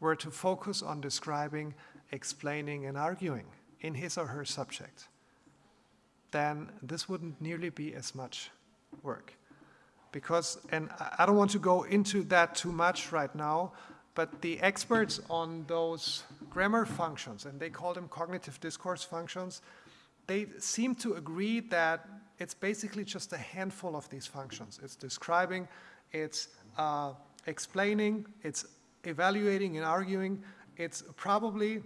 were to focus on describing, explaining, and arguing in his or her subject, then this wouldn't nearly be as much work. Because, and I don't want to go into that too much right now, but the experts on those grammar functions, and they call them cognitive discourse functions, they seem to agree that it's basically just a handful of these functions. It's describing, it's uh, explaining, it's evaluating and arguing, it's probably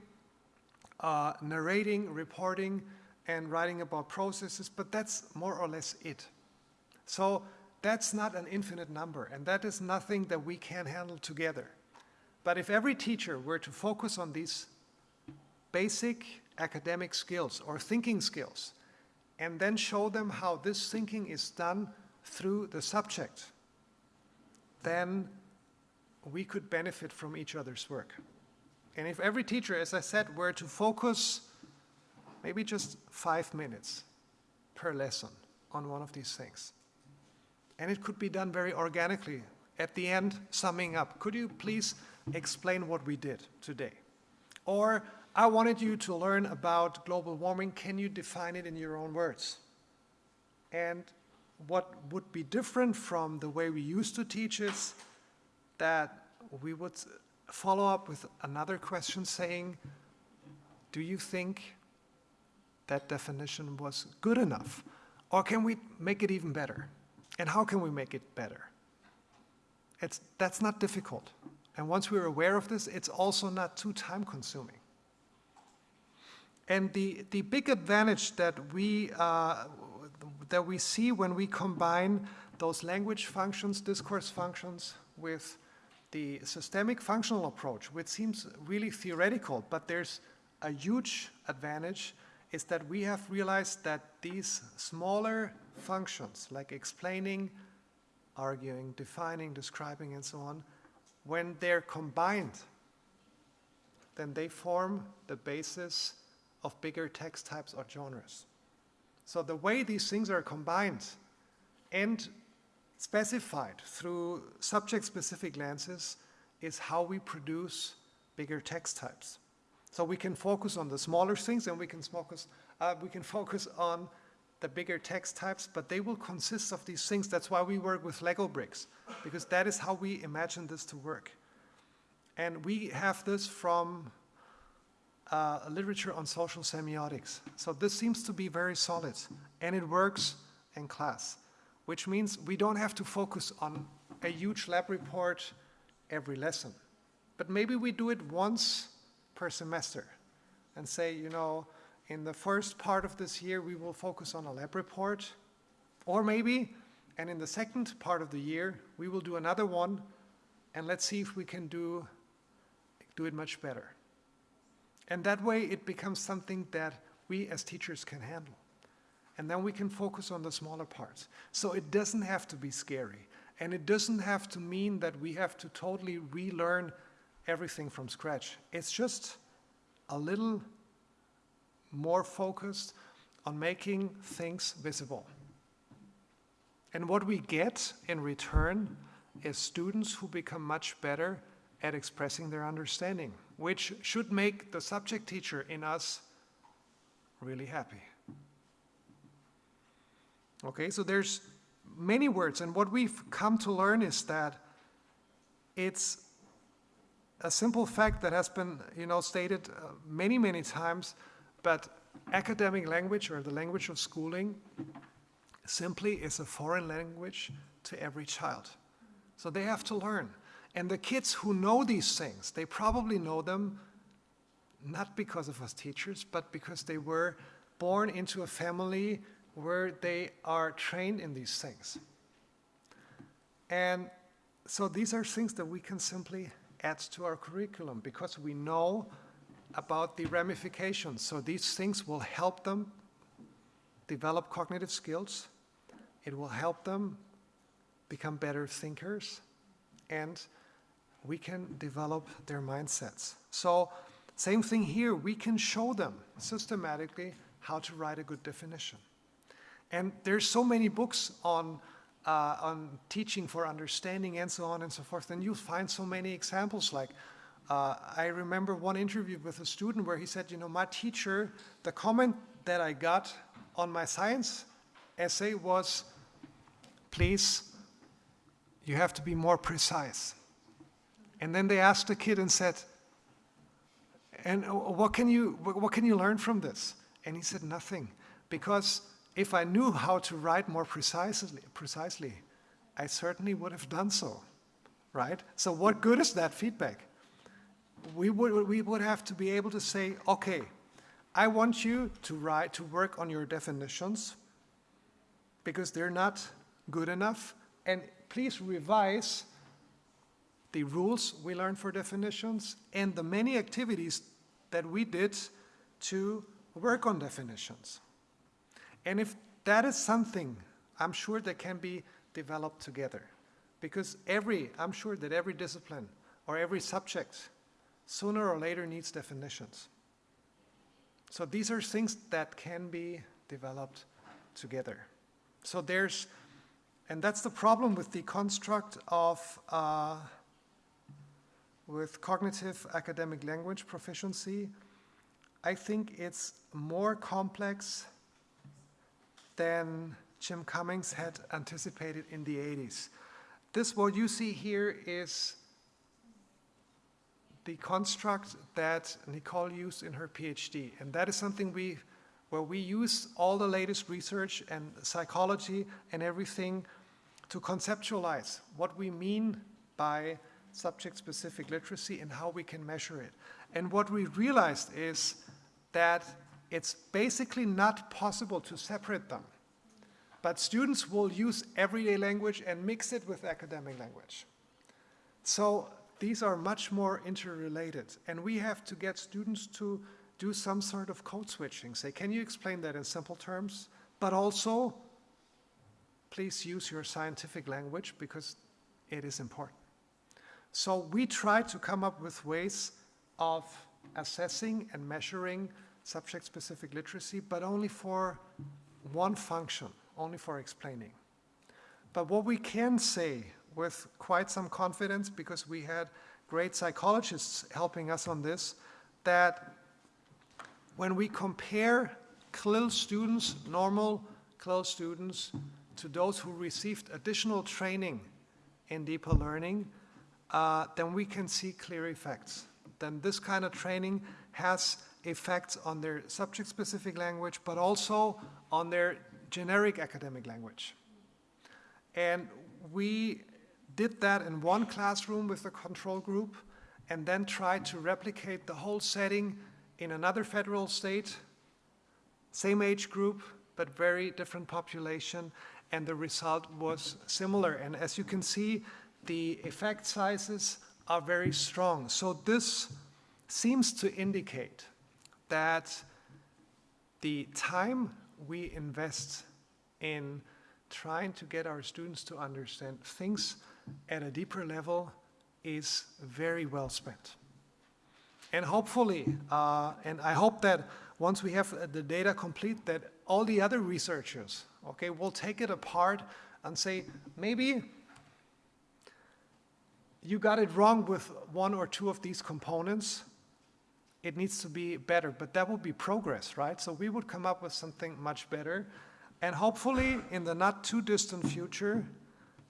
uh, narrating, reporting, and writing about processes, but that's more or less it. So that's not an infinite number, and that is nothing that we can handle together. But if every teacher were to focus on these basic academic skills or thinking skills, and then show them how this thinking is done through the subject, then we could benefit from each other's work. And if every teacher, as I said, were to focus maybe just five minutes per lesson on one of these things, and it could be done very organically. At the end, summing up, could you please explain what we did today? Or I wanted you to learn about global warming. Can you define it in your own words? And what would be different from the way we used to teach is that we would follow up with another question saying, do you think that definition was good enough? Or can we make it even better? And how can we make it better? It's, that's not difficult. And once we're aware of this, it's also not too time consuming. And the, the big advantage that we, uh, that we see when we combine those language functions, discourse functions, with the systemic functional approach, which seems really theoretical, but there's a huge advantage, is that we have realized that these smaller functions, like explaining, arguing, defining, describing, and so on, when they're combined, then they form the basis of bigger text types or genres. So the way these things are combined and specified through subject-specific lenses is how we produce bigger text types. So we can focus on the smaller things and we can focus, uh, we can focus on the bigger text types, but they will consist of these things. That's why we work with Lego bricks, because that is how we imagine this to work. And we have this from uh, literature on social semiotics. So this seems to be very solid, and it works in class, which means we don't have to focus on a huge lab report every lesson. But maybe we do it once per semester and say, you know, in the first part of this year, we will focus on a lab report, or maybe, and in the second part of the year, we will do another one, and let's see if we can do, do it much better. And that way, it becomes something that we as teachers can handle. And then we can focus on the smaller parts. So it doesn't have to be scary. And it doesn't have to mean that we have to totally relearn everything from scratch. It's just a little more focused on making things visible. And what we get in return is students who become much better at expressing their understanding, which should make the subject teacher in us really happy. Okay, so there's many words, and what we've come to learn is that it's a simple fact that has been, you know, stated uh, many, many times but academic language or the language of schooling simply is a foreign language to every child. So they have to learn. And the kids who know these things, they probably know them not because of us teachers, but because they were born into a family where they are trained in these things. And so these are things that we can simply add to our curriculum because we know about the ramifications. So these things will help them develop cognitive skills. It will help them become better thinkers and we can develop their mindsets. So same thing here, we can show them systematically how to write a good definition. And there's so many books on, uh, on teaching for understanding and so on and so forth, and you'll find so many examples like Uh, I remember one interview with a student where he said, you know, my teacher, the comment that I got on my science essay was, please, you have to be more precise. And then they asked the kid and said, and what can you, what can you learn from this? And he said, nothing. Because if I knew how to write more precisely, precisely, I certainly would have done so, right? So what good is that feedback? We would, we would have to be able to say, okay, I want you to write, to work on your definitions because they're not good enough. And please revise the rules we learned for definitions and the many activities that we did to work on definitions. And if that is something, I'm sure that can be developed together. Because every, I'm sure that every discipline or every subject sooner or later needs definitions. So these are things that can be developed together. So there's, and that's the problem with the construct of, uh, with cognitive academic language proficiency. I think it's more complex than Jim Cummins had anticipated in the 80s. This, what you see here, is the construct that Nicole used in her PhD. And that is something we, where we use all the latest research and psychology and everything to conceptualize what we mean by subject-specific literacy and how we can measure it. And what we realized is that it's basically not possible to separate them. But students will use everyday language and mix it with academic language. So these are much more interrelated. And we have to get students to do some sort of code switching. Say, can you explain that in simple terms? But also, please use your scientific language because it is important. So we try to come up with ways of assessing and measuring subject-specific literacy, but only for one function, only for explaining. But what we can say with quite some confidence, because we had great psychologists helping us on this, that when we compare CLIL students, normal CLIL students, to those who received additional training in deeper learning, uh, then we can see clear effects. Then this kind of training has effects on their subject-specific language, but also on their generic academic language. And we did that in one classroom with the control group and then tried to replicate the whole setting in another federal state, same age group, but very different population, and the result was similar. And as you can see, the effect sizes are very strong. So this seems to indicate that the time we invest in trying to get our students to understand things at a deeper level is very well spent. And hopefully, uh, and I hope that once we have the data complete, that all the other researchers, okay, will take it apart and say, maybe you got it wrong with one or two of these components, it needs to be better, but that would be progress, right? So we would come up with something much better. And hopefully, in the not too distant future,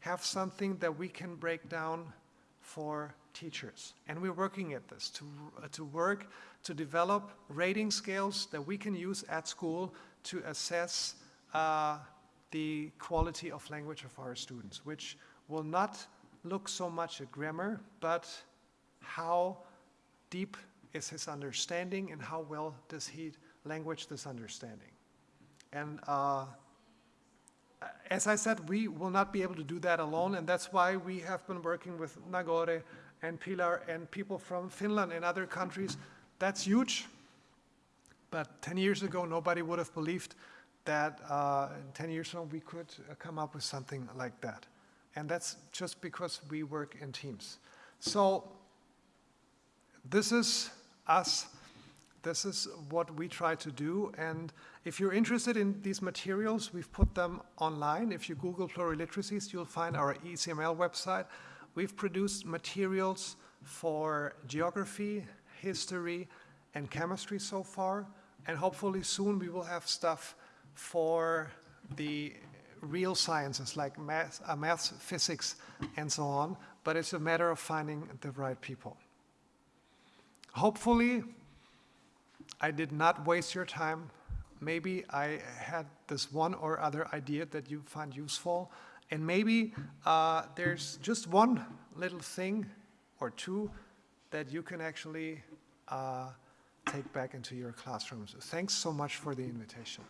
have something that we can break down for teachers. And we're working at this to, uh, to work to develop rating scales that we can use at school to assess uh, the quality of language of our students, which will not look so much at grammar, but how deep is his understanding and how well does he language this understanding. And uh, as I said, we will not be able to do that alone, and that's why we have been working with Nagore and Pilar and people from Finland and other countries. That's huge. But 10 years ago, nobody would have believed that uh, 10 years ago we could uh, come up with something like that. And that's just because we work in teams. So this is us this is what we try to do. And if you're interested in these materials, we've put them online. If you Google pluriliteracies, you'll find our ECML website. We've produced materials for geography, history, and chemistry so far. And hopefully soon we will have stuff for the real sciences like math, uh, physics, and so on. But it's a matter of finding the right people. Hopefully, I did not waste your time. Maybe I had this one or other idea that you find useful. And maybe uh, there's just one little thing or two that you can actually uh, take back into your classrooms. Thanks so much for the invitation.